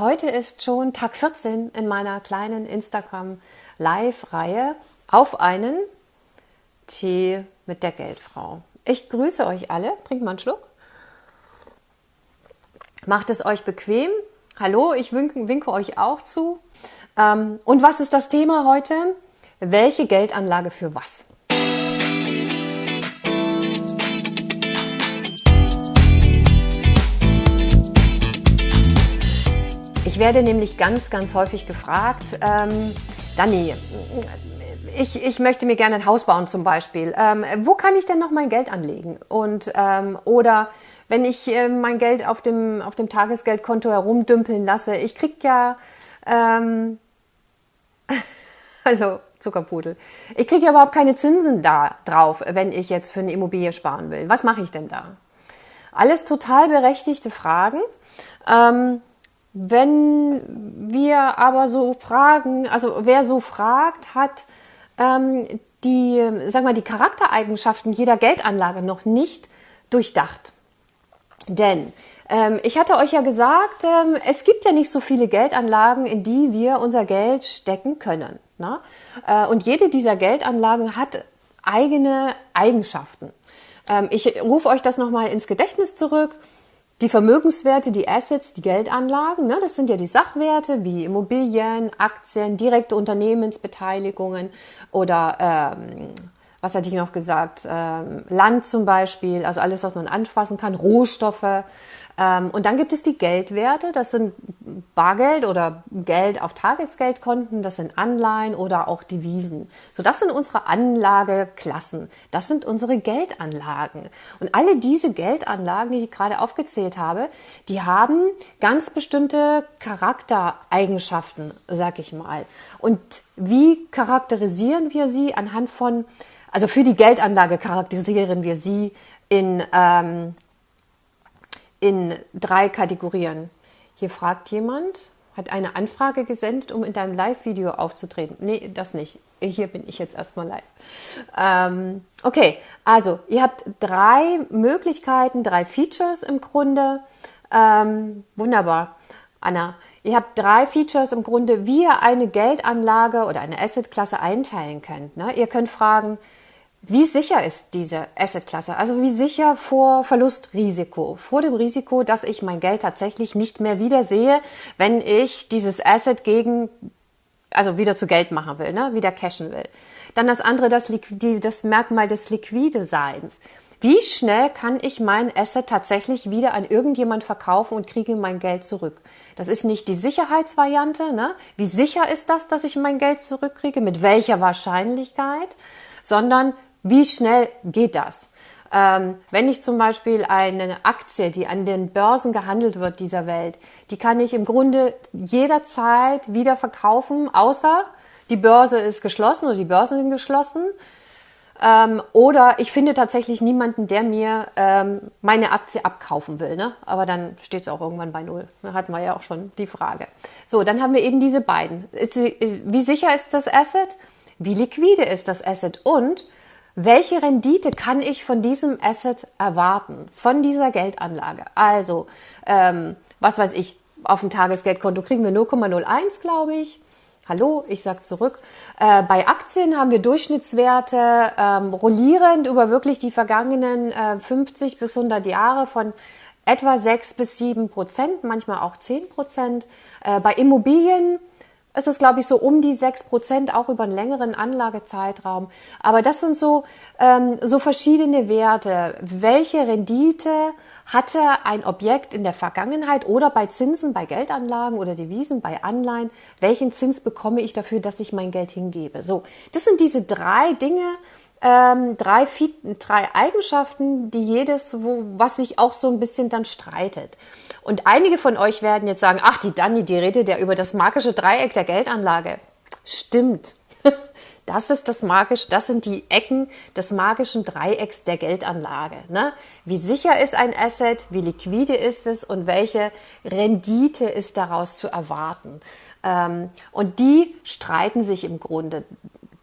Heute ist schon Tag 14 in meiner kleinen Instagram Live-Reihe auf einen Tee mit der Geldfrau. Ich grüße euch alle. Trinkt mal einen Schluck. Macht es euch bequem. Hallo, ich winke, winke euch auch zu. Ähm, und was ist das Thema heute? Welche Geldanlage für was? Werde nämlich ganz, ganz häufig gefragt, ähm, Dani, ich, ich möchte mir gerne ein Haus bauen zum Beispiel. Ähm, wo kann ich denn noch mein Geld anlegen? Und, ähm, oder wenn ich äh, mein Geld auf dem, auf dem Tagesgeldkonto herumdümpeln lasse, ich krieg ja, ähm, hallo Zuckerpudel, ich kriege ja überhaupt keine Zinsen da drauf, wenn ich jetzt für eine Immobilie sparen will. Was mache ich denn da? Alles total berechtigte Fragen. Ähm, wenn wir aber so fragen, also wer so fragt, hat ähm, die, sag mal, die Charaktereigenschaften jeder Geldanlage noch nicht durchdacht. Denn ähm, ich hatte euch ja gesagt, ähm, es gibt ja nicht so viele Geldanlagen, in die wir unser Geld stecken können. Ne? Äh, und jede dieser Geldanlagen hat eigene Eigenschaften. Ähm, ich rufe euch das nochmal ins Gedächtnis zurück. Die Vermögenswerte, die Assets, die Geldanlagen, ne, das sind ja die Sachwerte wie Immobilien, Aktien, direkte Unternehmensbeteiligungen oder ähm, was hatte ich noch gesagt, ähm, Land zum Beispiel, also alles, was man anfassen kann, Rohstoffe, und dann gibt es die Geldwerte, das sind Bargeld oder Geld auf Tagesgeldkonten, das sind Anleihen oder auch Devisen. So, das sind unsere Anlageklassen, das sind unsere Geldanlagen. Und alle diese Geldanlagen, die ich gerade aufgezählt habe, die haben ganz bestimmte Charaktereigenschaften, sag ich mal. Und wie charakterisieren wir sie anhand von, also für die Geldanlage charakterisieren wir sie in ähm, in drei Kategorien. Hier fragt jemand, hat eine Anfrage gesendet, um in deinem Live-Video aufzutreten. Nee, das nicht. Hier bin ich jetzt erstmal live. Ähm, okay, also ihr habt drei Möglichkeiten, drei Features im Grunde. Ähm, wunderbar, Anna. Ihr habt drei Features im Grunde, wie ihr eine Geldanlage oder eine Assetklasse einteilen könnt. Ne? Ihr könnt fragen, wie sicher ist diese Assetklasse? Also wie sicher vor Verlustrisiko, vor dem Risiko, dass ich mein Geld tatsächlich nicht mehr wiedersehe, wenn ich dieses Asset gegen, also wieder zu Geld machen will, ne? wieder cashen will. Dann das andere, das, das Merkmal des liquide Seins. Wie schnell kann ich mein Asset tatsächlich wieder an irgendjemand verkaufen und kriege mein Geld zurück? Das ist nicht die Sicherheitsvariante. Ne? Wie sicher ist das, dass ich mein Geld zurückkriege? Mit welcher Wahrscheinlichkeit? Sondern wie schnell geht das? Ähm, wenn ich zum Beispiel eine Aktie, die an den Börsen gehandelt wird dieser Welt, die kann ich im Grunde jederzeit wieder verkaufen, außer die Börse ist geschlossen oder die Börsen sind geschlossen. Ähm, oder ich finde tatsächlich niemanden, der mir ähm, meine Aktie abkaufen will. Ne? Aber dann steht es auch irgendwann bei Null. Da hatten wir ja auch schon die Frage. So, dann haben wir eben diese beiden. Ist, wie sicher ist das Asset? Wie liquide ist das Asset? Und welche Rendite kann ich von diesem Asset erwarten, von dieser Geldanlage? Also, ähm, was weiß ich, auf dem Tagesgeldkonto kriegen wir 0,01, glaube ich. Hallo, ich sage zurück. Äh, bei Aktien haben wir Durchschnittswerte ähm, rollierend über wirklich die vergangenen äh, 50 bis 100 Jahre von etwa 6 bis 7 Prozent, manchmal auch 10 Prozent. Äh, bei Immobilien es ist, glaube ich, so um die sechs Prozent, auch über einen längeren Anlagezeitraum. Aber das sind so, ähm, so verschiedene Werte. Welche Rendite hatte ein Objekt in der Vergangenheit oder bei Zinsen, bei Geldanlagen oder Devisen, bei Anleihen? Welchen Zins bekomme ich dafür, dass ich mein Geld hingebe? So, das sind diese drei Dinge, ähm, drei, drei Eigenschaften, die jedes, wo, was sich auch so ein bisschen dann streitet. Und einige von euch werden jetzt sagen, ach, die Dani, die redet ja über das magische Dreieck der Geldanlage. Stimmt. Das ist das magische, das sind die Ecken des magischen Dreiecks der Geldanlage. Ne? Wie sicher ist ein Asset, wie liquide ist es und welche Rendite ist daraus zu erwarten? Ähm, und die streiten sich im Grunde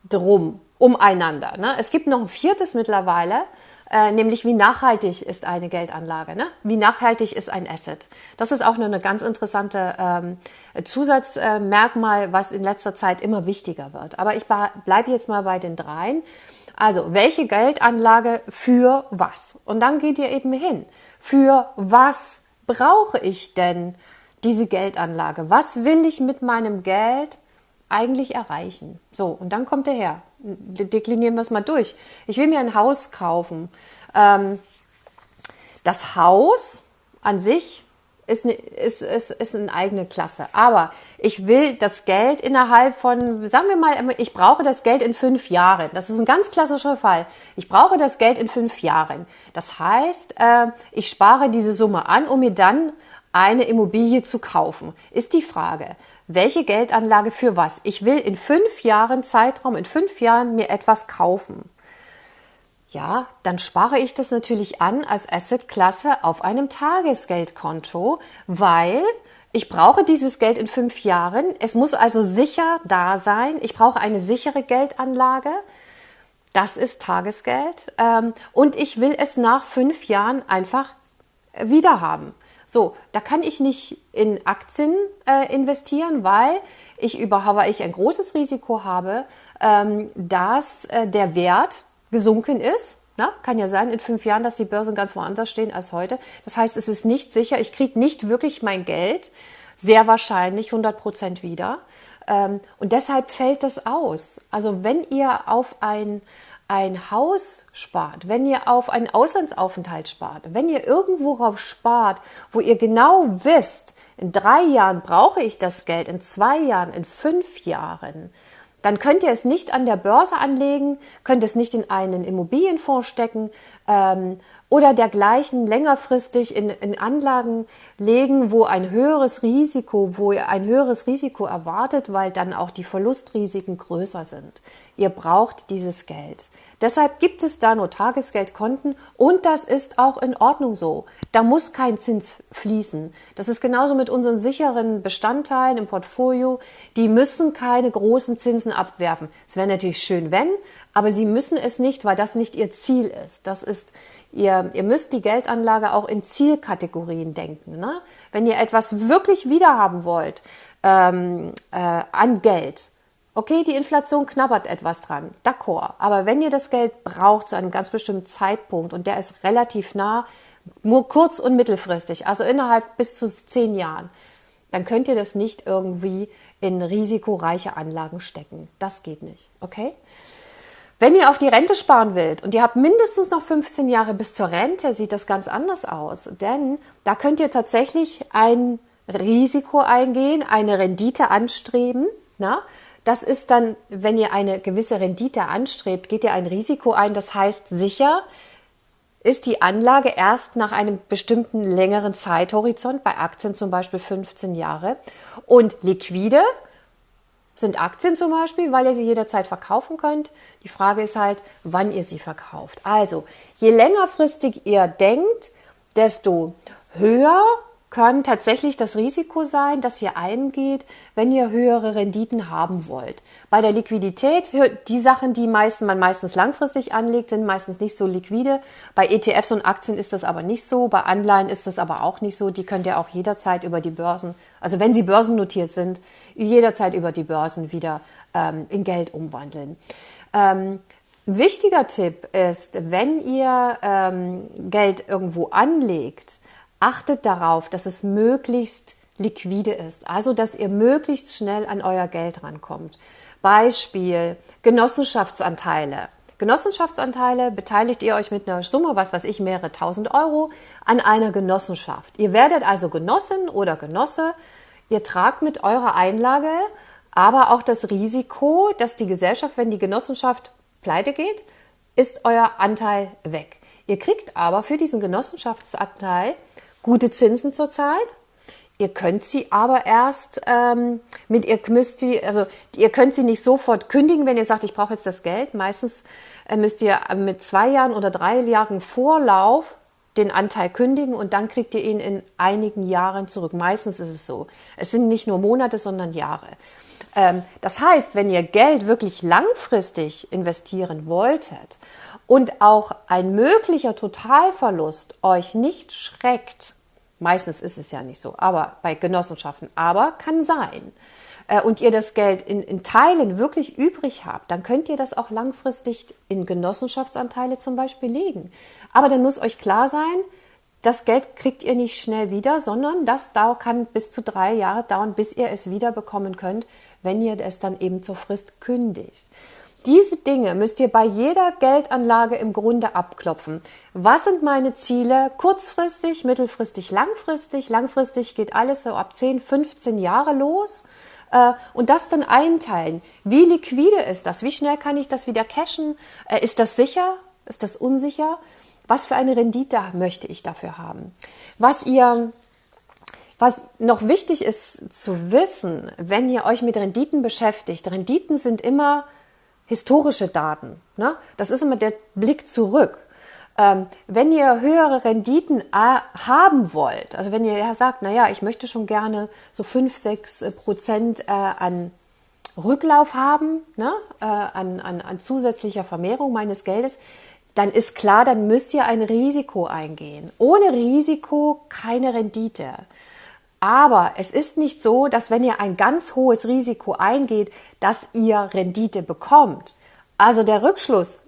drum, umeinander. Ne? Es gibt noch ein viertes mittlerweile, äh, nämlich wie nachhaltig ist eine Geldanlage, ne? wie nachhaltig ist ein Asset. Das ist auch noch eine ganz interessante ähm, Zusatzmerkmal, was in letzter Zeit immer wichtiger wird. Aber ich bleibe jetzt mal bei den dreien. Also, welche Geldanlage für was? Und dann geht ihr eben hin. Für was brauche ich denn diese Geldanlage? Was will ich mit meinem Geld eigentlich erreichen? So, und dann kommt er her. Deklinieren wir es mal durch. Ich will mir ein Haus kaufen. Ähm, das Haus an sich ist eine, ist, ist, ist eine eigene Klasse. Aber ich will das Geld innerhalb von, sagen wir mal, ich brauche das Geld in fünf Jahren. Das ist ein ganz klassischer Fall. Ich brauche das Geld in fünf Jahren. Das heißt, äh, ich spare diese Summe an, um mir dann eine Immobilie zu kaufen. Ist die Frage, welche Geldanlage für was? Ich will in fünf Jahren Zeitraum, in fünf Jahren mir etwas kaufen ja, dann spare ich das natürlich an als Assetklasse auf einem Tagesgeldkonto, weil ich brauche dieses Geld in fünf Jahren. Es muss also sicher da sein. Ich brauche eine sichere Geldanlage. Das ist Tagesgeld. Ähm, und ich will es nach fünf Jahren einfach wieder haben. So, da kann ich nicht in Aktien äh, investieren, weil ich überhaupt ich ein großes Risiko habe, ähm, dass äh, der Wert gesunken ist. Na, kann ja sein in fünf Jahren, dass die Börsen ganz woanders stehen als heute. Das heißt, es ist nicht sicher. Ich kriege nicht wirklich mein Geld, sehr wahrscheinlich 100 Prozent wieder. Ähm, und deshalb fällt das aus. Also wenn ihr auf ein, ein Haus spart, wenn ihr auf einen Auslandsaufenthalt spart, wenn ihr irgendwo drauf spart, wo ihr genau wisst, in drei Jahren brauche ich das Geld, in zwei Jahren, in fünf Jahren, dann könnt ihr es nicht an der Börse anlegen, könnt es nicht in einen Immobilienfonds stecken ähm, oder dergleichen längerfristig in, in Anlagen legen, wo ein höheres Risiko, wo ihr ein höheres Risiko erwartet, weil dann auch die Verlustrisiken größer sind. Ihr braucht dieses Geld. Deshalb gibt es da nur Tagesgeldkonten und das ist auch in Ordnung so. Da muss kein Zins fließen. Das ist genauso mit unseren sicheren Bestandteilen im Portfolio. Die müssen keine großen Zinsen abwerfen. Es wäre natürlich schön, wenn, aber sie müssen es nicht, weil das nicht ihr Ziel ist. Das ist ihr, ihr müsst die Geldanlage auch in Zielkategorien denken. Ne? Wenn ihr etwas wirklich wiederhaben wollt ähm, äh, an Geld, Okay, die Inflation knabbert etwas dran, d'accord. Aber wenn ihr das Geld braucht zu einem ganz bestimmten Zeitpunkt und der ist relativ nah, nur kurz- und mittelfristig, also innerhalb bis zu zehn Jahren, dann könnt ihr das nicht irgendwie in risikoreiche Anlagen stecken. Das geht nicht, okay? Wenn ihr auf die Rente sparen wollt und ihr habt mindestens noch 15 Jahre bis zur Rente, sieht das ganz anders aus. Denn da könnt ihr tatsächlich ein Risiko eingehen, eine Rendite anstreben. Na? Das ist dann, wenn ihr eine gewisse Rendite anstrebt, geht ihr ein Risiko ein. Das heißt, sicher ist die Anlage erst nach einem bestimmten längeren Zeithorizont, bei Aktien zum Beispiel 15 Jahre. Und liquide sind Aktien zum Beispiel, weil ihr sie jederzeit verkaufen könnt. Die Frage ist halt, wann ihr sie verkauft. Also, je längerfristig ihr denkt, desto höher kann tatsächlich das Risiko sein, dass ihr eingeht, wenn ihr höhere Renditen haben wollt. Bei der Liquidität, die Sachen, die meisten, man meistens langfristig anlegt, sind meistens nicht so liquide. Bei ETFs und Aktien ist das aber nicht so. Bei Anleihen ist das aber auch nicht so. Die könnt ihr auch jederzeit über die Börsen, also wenn sie börsennotiert sind, jederzeit über die Börsen wieder ähm, in Geld umwandeln. Ähm, wichtiger Tipp ist, wenn ihr ähm, Geld irgendwo anlegt, achtet darauf, dass es möglichst liquide ist, also dass ihr möglichst schnell an euer Geld rankommt. Beispiel Genossenschaftsanteile. Genossenschaftsanteile beteiligt ihr euch mit einer Summe, was weiß ich, mehrere tausend Euro an einer Genossenschaft. Ihr werdet also Genossin oder Genosse. Ihr tragt mit eurer Einlage aber auch das Risiko, dass die Gesellschaft, wenn die Genossenschaft pleite geht, ist euer Anteil weg. Ihr kriegt aber für diesen Genossenschaftsanteil gute Zinsen zurzeit. Ihr könnt sie aber erst ähm, mit ihr müsst sie, also ihr könnt sie nicht sofort kündigen, wenn ihr sagt, ich brauche jetzt das Geld. Meistens äh, müsst ihr mit zwei Jahren oder drei Jahren Vorlauf den Anteil kündigen und dann kriegt ihr ihn in einigen Jahren zurück. Meistens ist es so. Es sind nicht nur Monate, sondern Jahre. Ähm, das heißt, wenn ihr Geld wirklich langfristig investieren wolltet und auch ein möglicher Totalverlust euch nicht schreckt, meistens ist es ja nicht so, aber bei Genossenschaften, aber kann sein, äh, und ihr das Geld in, in Teilen wirklich übrig habt, dann könnt ihr das auch langfristig in Genossenschaftsanteile zum Beispiel legen. Aber dann muss euch klar sein, das Geld kriegt ihr nicht schnell wieder, sondern das kann bis zu drei Jahre dauern, bis ihr es wiederbekommen könnt, wenn ihr es dann eben zur Frist kündigt. Diese Dinge müsst ihr bei jeder Geldanlage im Grunde abklopfen. Was sind meine Ziele? Kurzfristig, mittelfristig, langfristig. Langfristig geht alles so ab 10, 15 Jahre los. Äh, und das dann einteilen. Wie liquide ist das? Wie schnell kann ich das wieder cashen? Äh, ist das sicher? Ist das unsicher? Was für eine Rendite möchte ich dafür haben? Was ihr was noch wichtig ist zu wissen, wenn ihr euch mit Renditen beschäftigt, Renditen sind immer historische Daten. Ne? Das ist immer der Blick zurück. Ähm, wenn ihr höhere Renditen äh, haben wollt, also wenn ihr sagt, naja, ich möchte schon gerne so 5, 6 äh, Prozent äh, an Rücklauf haben, ne? äh, an, an, an zusätzlicher Vermehrung meines Geldes, dann ist klar, dann müsst ihr ein Risiko eingehen. Ohne Risiko keine Rendite. Aber es ist nicht so, dass wenn ihr ein ganz hohes Risiko eingeht, dass ihr Rendite bekommt. Also der Rückschluss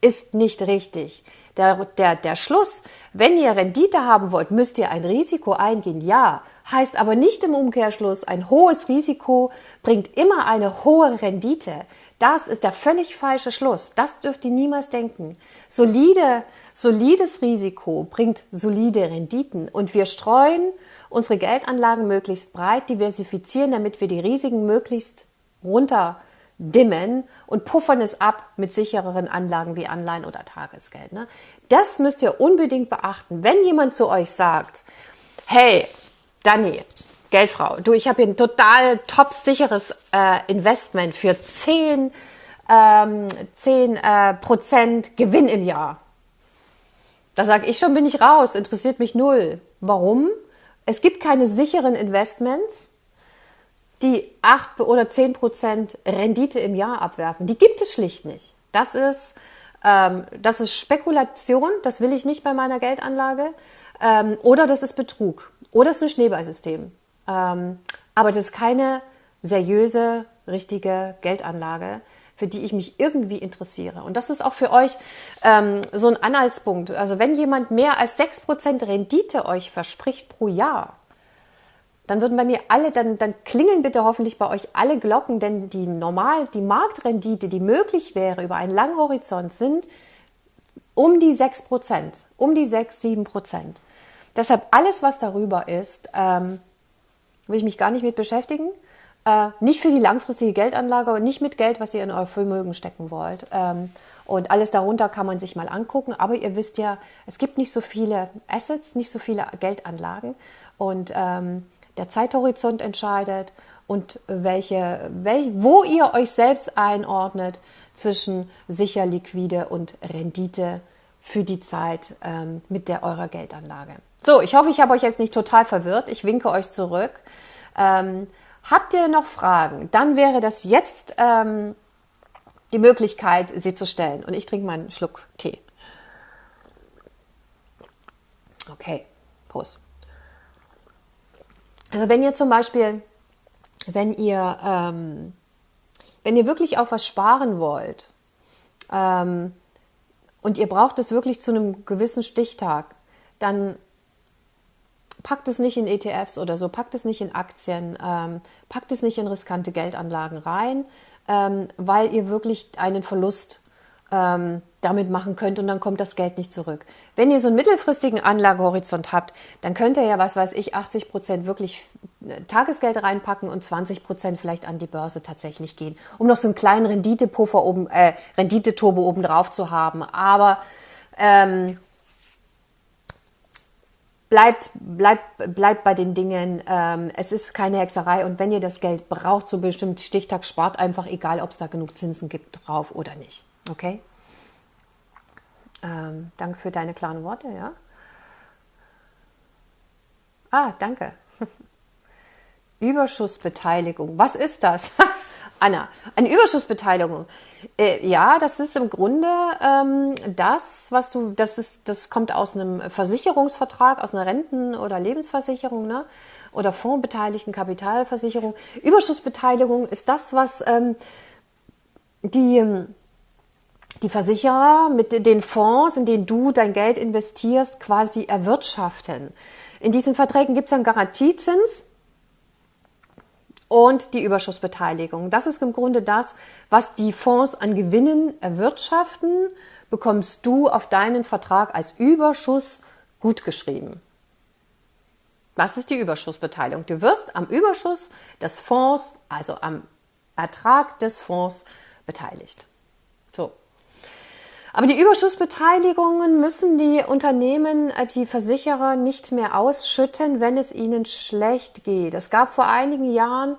ist nicht richtig. Der, der, der Schluss, wenn ihr Rendite haben wollt, müsst ihr ein Risiko eingehen, ja. Heißt aber nicht im Umkehrschluss, ein hohes Risiko bringt immer eine hohe Rendite. Das ist der völlig falsche Schluss. Das dürft ihr niemals denken. Solide, solides Risiko bringt solide Renditen und wir streuen unsere Geldanlagen möglichst breit diversifizieren, damit wir die Risiken möglichst runterdimmen und puffern es ab mit sichereren Anlagen wie Anleihen oder Tagesgeld. Ne? Das müsst ihr unbedingt beachten. Wenn jemand zu euch sagt, hey, Dani, Geldfrau, du, ich habe hier ein total top sicheres äh, Investment für 10, ähm, 10 äh, Prozent Gewinn im Jahr. Da sage ich schon, bin ich raus, interessiert mich null. Warum? Es gibt keine sicheren Investments, die 8 oder 10 Prozent Rendite im Jahr abwerfen. Die gibt es schlicht nicht. Das ist, ähm, das ist Spekulation, das will ich nicht bei meiner Geldanlage. Ähm, oder das ist Betrug. Oder es ist ein Schneeballsystem. Ähm, aber das ist keine seriöse, richtige Geldanlage für die ich mich irgendwie interessiere. Und das ist auch für euch ähm, so ein Anhaltspunkt. Also wenn jemand mehr als 6% Rendite euch verspricht pro Jahr, dann würden bei mir alle, dann, dann klingeln bitte hoffentlich bei euch alle Glocken, denn die normal, die Marktrendite, die möglich wäre über einen langen Horizont, sind um die 6%, um die 6, 7%. Deshalb alles, was darüber ist, ähm, will ich mich gar nicht mit beschäftigen. Äh, nicht für die langfristige Geldanlage und nicht mit Geld, was ihr in euer Vermögen stecken wollt. Ähm, und alles darunter kann man sich mal angucken. Aber ihr wisst ja, es gibt nicht so viele Assets, nicht so viele Geldanlagen. Und ähm, der Zeithorizont entscheidet und welche, wel, wo ihr euch selbst einordnet zwischen sicher, liquide und Rendite für die Zeit ähm, mit der eurer Geldanlage. So, ich hoffe, ich habe euch jetzt nicht total verwirrt. Ich winke euch zurück. Ähm, Habt ihr noch Fragen? Dann wäre das jetzt ähm, die Möglichkeit, sie zu stellen. Und ich trinke mal einen Schluck Tee. Okay, Prost. Also wenn ihr zum Beispiel, wenn ihr, ähm, wenn ihr wirklich auf was sparen wollt ähm, und ihr braucht es wirklich zu einem gewissen Stichtag, dann packt es nicht in ETFs oder so, packt es nicht in Aktien, ähm, packt es nicht in riskante Geldanlagen rein, ähm, weil ihr wirklich einen Verlust ähm, damit machen könnt und dann kommt das Geld nicht zurück. Wenn ihr so einen mittelfristigen Anlagehorizont habt, dann könnt ihr ja, was weiß ich, 80 Prozent wirklich äh, Tagesgeld reinpacken und 20 Prozent vielleicht an die Börse tatsächlich gehen, um noch so einen kleinen Renditepuffer oben, äh, Renditeturbo oben drauf zu haben. Aber ähm, bleibt, bleibt, bleibt bei den Dingen. Ähm, es ist keine Hexerei und wenn ihr das Geld braucht zu bestimmten Stichtag, spart einfach, egal ob es da genug Zinsen gibt drauf oder nicht. Okay? Ähm, danke für deine klaren Worte, ja. Ah, danke. Überschussbeteiligung. Was ist das? Anna, eine Überschussbeteiligung. Äh, ja, das ist im Grunde ähm, das, was du, das ist, das kommt aus einem Versicherungsvertrag, aus einer Renten- oder Lebensversicherung, ne? Oder fondsbeteiligten Kapitalversicherung. Überschussbeteiligung ist das, was ähm, die die Versicherer mit den Fonds, in denen du dein Geld investierst, quasi erwirtschaften. In diesen Verträgen gibt es einen Garantiezins und die Überschussbeteiligung. Das ist im Grunde das, was die Fonds an Gewinnen erwirtschaften, bekommst du auf deinen Vertrag als Überschuss gutgeschrieben. Was ist die Überschussbeteiligung? Du wirst am Überschuss des Fonds, also am Ertrag des Fonds beteiligt. So. Aber die Überschussbeteiligungen müssen die Unternehmen, äh, die Versicherer nicht mehr ausschütten, wenn es ihnen schlecht geht. Es gab vor einigen Jahren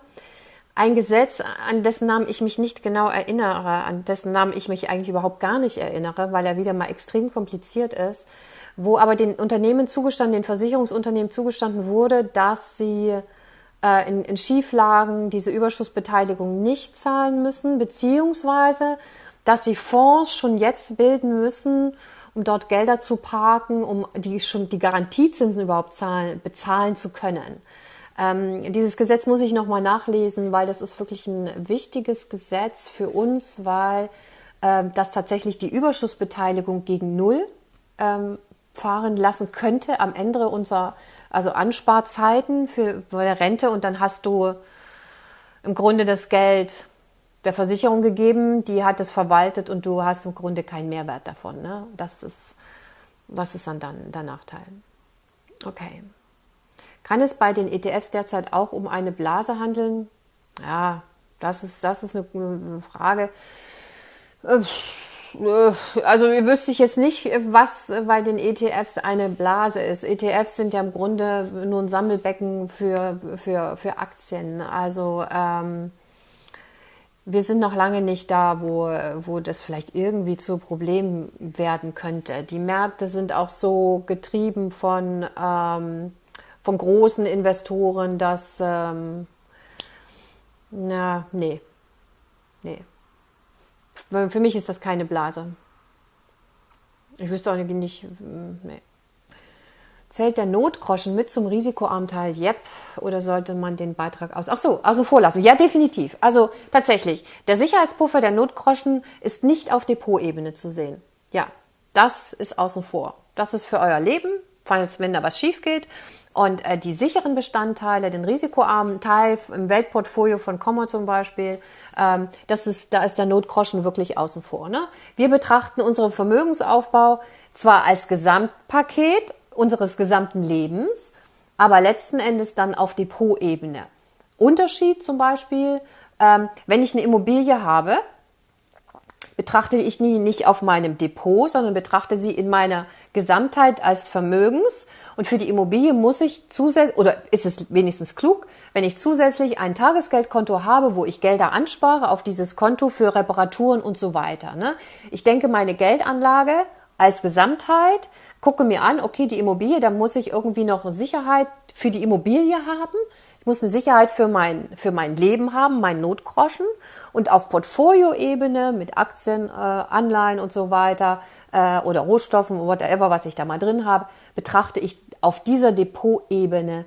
ein Gesetz, an dessen Namen ich mich nicht genau erinnere, an dessen Namen ich mich eigentlich überhaupt gar nicht erinnere, weil er wieder mal extrem kompliziert ist, wo aber den Unternehmen zugestanden, den Versicherungsunternehmen zugestanden wurde, dass sie äh, in, in Schieflagen diese Überschussbeteiligung nicht zahlen müssen, beziehungsweise dass sie Fonds schon jetzt bilden müssen, um dort Gelder zu parken, um die schon die Garantiezinsen überhaupt zahlen, bezahlen zu können. Ähm, dieses Gesetz muss ich nochmal nachlesen, weil das ist wirklich ein wichtiges Gesetz für uns, weil äh, das tatsächlich die Überschussbeteiligung gegen Null ähm, fahren lassen könnte am Ende unserer also Ansparzeiten für, für der Rente und dann hast du im Grunde das Geld der Versicherung gegeben, die hat es verwaltet und du hast im Grunde keinen Mehrwert davon. Ne? Das ist, was ist dann, dann der Nachteil? Okay. Kann es bei den ETFs derzeit auch um eine Blase handeln? Ja, das ist, das ist eine Frage. Äh, also wüsste ich jetzt nicht, was bei den ETFs eine Blase ist. ETFs sind ja im Grunde nur ein Sammelbecken für, für, für Aktien. Also ähm, wir sind noch lange nicht da, wo, wo das vielleicht irgendwie zu Problem werden könnte. Die Märkte sind auch so getrieben von, ähm, von großen Investoren, dass, ähm, na, nee, nee. Für mich ist das keine Blase. Ich wüsste auch nicht, nee. Zählt der Notgroschen mit zum Risikoanteil? Yep. Oder sollte man den Beitrag aus? Ach so, außen vor lassen. Ja, definitiv. Also tatsächlich, der Sicherheitspuffer der Notgroschen ist nicht auf Depotebene zu sehen. Ja, das ist außen vor. Das ist für euer Leben, falls wenn da was schief geht. Und äh, die sicheren Bestandteile, den risikoarmen Teil im Weltportfolio von Commer zum Beispiel, ähm, das ist, da ist der Notgroschen wirklich außen vor. Ne? Wir betrachten unseren Vermögensaufbau zwar als Gesamtpaket unseres gesamten Lebens, aber letzten Endes dann auf Depotebene. Unterschied zum Beispiel, ähm, wenn ich eine Immobilie habe, betrachte ich die nicht auf meinem Depot, sondern betrachte sie in meiner Gesamtheit als Vermögens. Und für die Immobilie muss ich zusätzlich, oder ist es wenigstens klug, wenn ich zusätzlich ein Tagesgeldkonto habe, wo ich Gelder anspare auf dieses Konto für Reparaturen und so weiter. Ne? Ich denke, meine Geldanlage als Gesamtheit gucke mir an, okay, die Immobilie, da muss ich irgendwie noch eine Sicherheit für die Immobilie haben. Ich muss eine Sicherheit für mein, für mein Leben haben, mein Notgroschen. Und auf Portfolioebene mit Aktien, äh, Anleihen und so weiter äh, oder Rohstoffen, whatever, was ich da mal drin habe, betrachte ich auf dieser Depotebene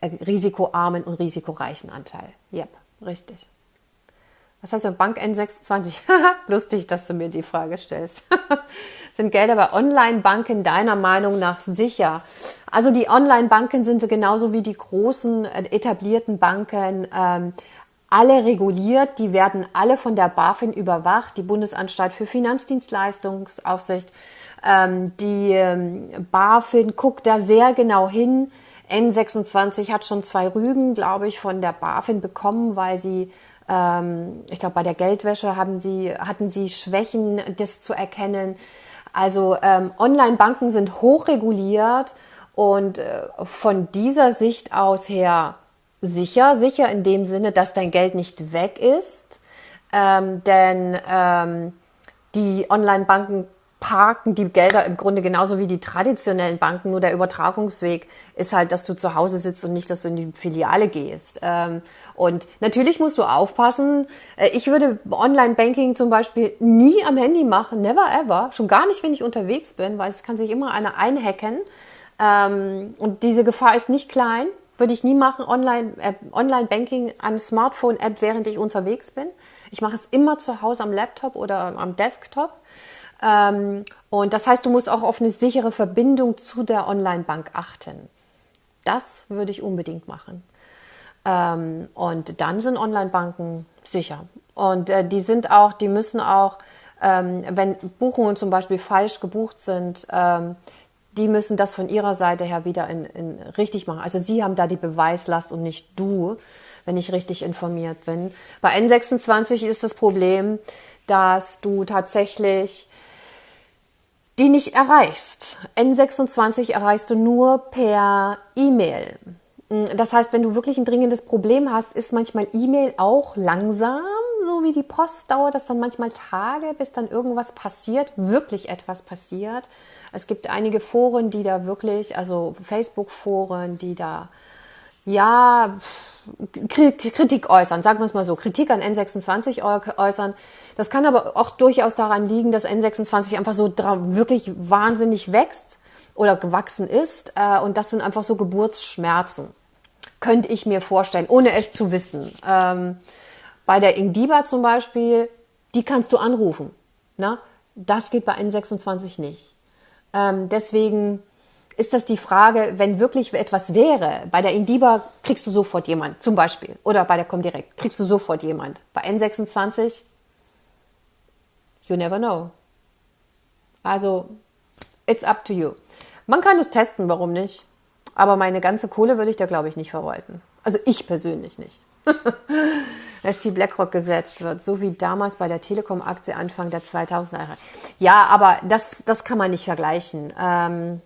äh, risikoarmen und risikoreichen Anteil. Yep, richtig. Was heißt Bank N26? Lustig, dass du mir die Frage stellst. sind Gelder bei Online-Banken deiner Meinung nach sicher? Also die Online-Banken sind genauso wie die großen äh, etablierten Banken ähm, alle reguliert. Die werden alle von der BaFin überwacht, die Bundesanstalt für Finanzdienstleistungsaufsicht. Ähm, die ähm, BaFin guckt da sehr genau hin. N26 hat schon zwei Rügen, glaube ich, von der BaFin bekommen, weil sie ähm, ich glaube, bei der Geldwäsche haben sie, hatten sie Schwächen, das zu erkennen. Also ähm, Online-Banken sind hochreguliert und äh, von dieser Sicht aus her sicher, sicher in dem Sinne, dass dein Geld nicht weg ist, ähm, denn ähm, die Online-Banken parken die Gelder im Grunde genauso wie die traditionellen Banken, nur der Übertragungsweg ist halt, dass du zu Hause sitzt und nicht, dass du in die Filiale gehst. Ähm, und natürlich musst du aufpassen. Äh, ich würde Online-Banking zum Beispiel nie am Handy machen, never ever. Schon gar nicht, wenn ich unterwegs bin, weil es kann sich immer einer einhacken. Ähm, und diese Gefahr ist nicht klein. Würde ich nie machen, Online-Banking Online am Smartphone-App, während ich unterwegs bin. Ich mache es immer zu Hause am Laptop oder am Desktop. Ähm, und das heißt, du musst auch auf eine sichere Verbindung zu der Online-Bank achten. Das würde ich unbedingt machen. Ähm, und dann sind Online-Banken sicher. Und äh, die sind auch, die müssen auch, ähm, wenn Buchungen zum Beispiel falsch gebucht sind, die müssen das von ihrer Seite her wieder in, in richtig machen. Also sie haben da die Beweislast und nicht du, wenn ich richtig informiert bin. Bei N26 ist das Problem, dass du tatsächlich die nicht erreichst. N26 erreichst du nur per E-Mail. Das heißt, wenn du wirklich ein dringendes Problem hast, ist manchmal E-Mail auch langsam, so wie die Post dauert das dann manchmal Tage, bis dann irgendwas passiert, wirklich etwas passiert. Es gibt einige Foren, die da wirklich, also Facebook-Foren, die da ja Kritik äußern, sagen wir es mal so, Kritik an N26 äußern. Das kann aber auch durchaus daran liegen, dass N26 einfach so wirklich wahnsinnig wächst oder gewachsen ist. Äh, und das sind einfach so Geburtsschmerzen. Könnte ich mir vorstellen, ohne es zu wissen. Ähm, bei der Ingdiba zum Beispiel, die kannst du anrufen. Na? Das geht bei N26 nicht. Ähm, deswegen ist das die Frage, wenn wirklich etwas wäre. Bei der Indiba kriegst du sofort jemand, zum Beispiel. Oder bei der Comdirect kriegst du sofort jemand. Bei N26, you never know. Also, it's up to you. Man kann es testen, warum nicht? Aber meine ganze Kohle würde ich da, glaube ich, nicht verwalten. Also ich persönlich nicht. Dass die BlackRock gesetzt wird, so wie damals bei der Telekom-Aktie Anfang der 2000er Jahre. Ja, aber das, das kann man nicht vergleichen. Ähm,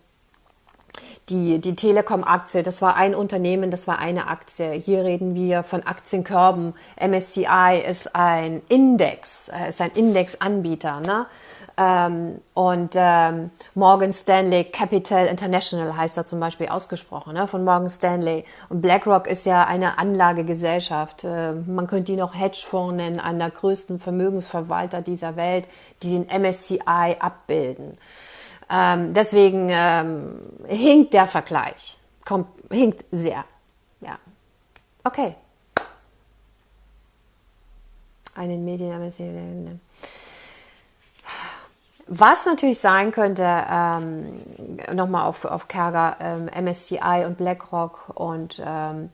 die, die Telekom-Aktie, das war ein Unternehmen, das war eine Aktie. Hier reden wir von Aktienkörben. MSCI ist ein Index, äh, ist ein Indexanbieter. Ne? Ähm, und ähm, Morgan Stanley Capital International heißt da zum Beispiel ausgesprochen, ne? von Morgan Stanley. Und BlackRock ist ja eine Anlagegesellschaft. Äh, man könnte die noch Hedgefonds nennen, einer der größten Vermögensverwalter dieser Welt, die den MSCI abbilden. Ähm, deswegen ähm, hinkt der Vergleich. Kommt, hinkt sehr. Ja. Okay. Einen Medien. Was natürlich sein könnte, ähm, nochmal auf, auf Kerger, ähm, MSCI und BlackRock und ähm,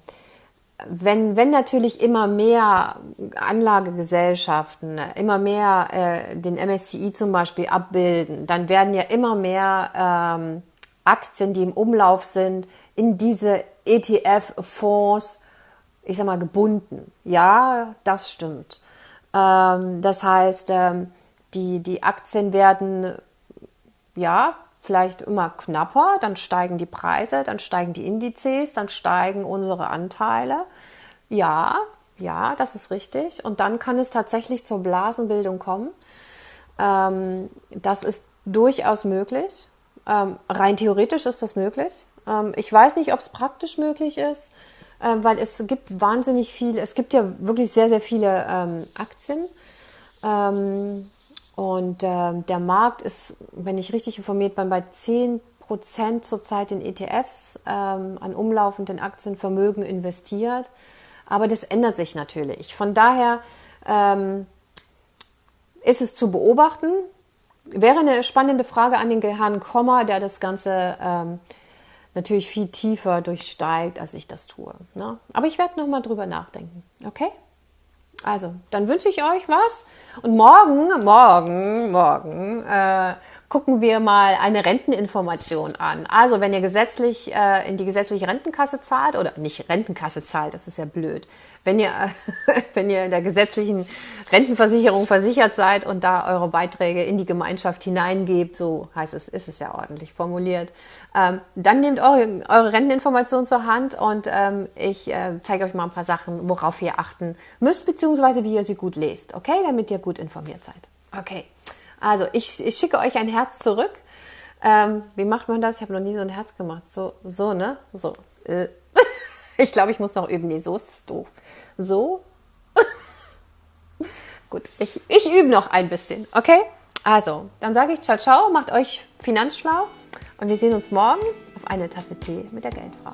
wenn, wenn natürlich immer mehr Anlagegesellschaften, immer mehr äh, den MSCI zum Beispiel abbilden, dann werden ja immer mehr ähm, Aktien, die im Umlauf sind, in diese ETF-Fonds, ich sag mal, gebunden. Ja, das stimmt. Ähm, das heißt, ähm, die, die Aktien werden ja vielleicht immer knapper, dann steigen die Preise, dann steigen die Indizes, dann steigen unsere Anteile. Ja, ja, das ist richtig. Und dann kann es tatsächlich zur Blasenbildung kommen. Ähm, das ist durchaus möglich. Ähm, rein theoretisch ist das möglich. Ähm, ich weiß nicht, ob es praktisch möglich ist, äh, weil es gibt wahnsinnig viele, es gibt ja wirklich sehr, sehr viele ähm, Aktien. Und äh, der Markt ist, wenn ich richtig informiert bin, bei 10 Prozent zurzeit in ETFs ähm, an umlaufenden Aktienvermögen investiert. Aber das ändert sich natürlich. Von daher ähm, ist es zu beobachten. Wäre eine spannende Frage an den Herrn Kommer, der das Ganze ähm, natürlich viel tiefer durchsteigt, als ich das tue. Ne? Aber ich werde nochmal drüber nachdenken. Okay? Also, dann wünsche ich euch was. Und morgen, morgen, morgen äh, gucken wir mal eine Renteninformation an. Also, wenn ihr gesetzlich äh, in die gesetzliche Rentenkasse zahlt, oder nicht Rentenkasse zahlt, das ist ja blöd, wenn ihr, wenn ihr in der gesetzlichen Rentenversicherung versichert seid und da eure Beiträge in die Gemeinschaft hineingebt, so heißt es, ist es ja ordentlich formuliert, ähm, dann nehmt eure, eure Renteninformation zur Hand und ähm, ich äh, zeige euch mal ein paar Sachen, worauf ihr achten müsst, beziehungsweise wie ihr sie gut lest, okay, damit ihr gut informiert seid. Okay. Also, ich, ich schicke euch ein Herz zurück. Ähm, wie macht man das? Ich habe noch nie so ein Herz gemacht. So, so, ne? So. Äh. Ich glaube, ich muss noch üben. Nee, so ist es doof. So. Gut, ich, ich übe noch ein bisschen, okay? Also, dann sage ich ciao, ciao, macht euch finanzschlau und wir sehen uns morgen auf eine Tasse Tee mit der Geldfrau.